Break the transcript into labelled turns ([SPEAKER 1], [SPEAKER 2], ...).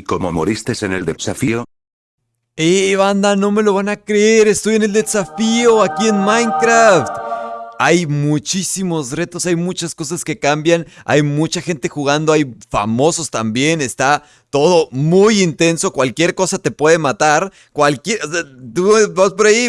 [SPEAKER 1] ¿Y cómo moriste en el desafío?
[SPEAKER 2] ¡Eh, banda! No me lo van a creer, estoy en el desafío aquí en Minecraft. Hay muchísimos retos, hay muchas cosas que cambian, hay mucha gente jugando, hay famosos también, está todo muy intenso, cualquier cosa te puede matar, cualquier... Tú vas por ahí...